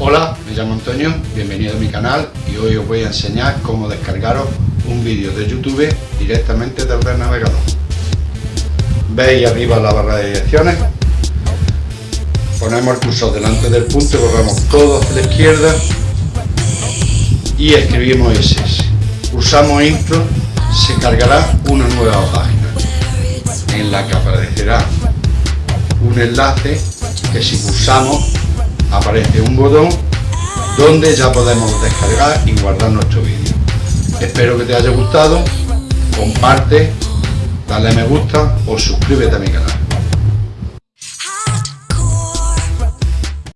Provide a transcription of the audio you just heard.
Hola, me llamo Antonio, bienvenido a mi canal y hoy os voy a enseñar cómo descargaros un vídeo de YouTube directamente desde el navegador. Veis arriba la barra de direcciones, ponemos el cursor delante del punto, corremos todo hacia la izquierda y escribimos SS. Pulsamos intro, se cargará una nueva página en la que aparecerá un enlace que si pulsamos aparece un botón donde ya podemos descargar y guardar nuestro vídeo. Espero que te haya gustado, comparte, dale me gusta o suscríbete a mi canal.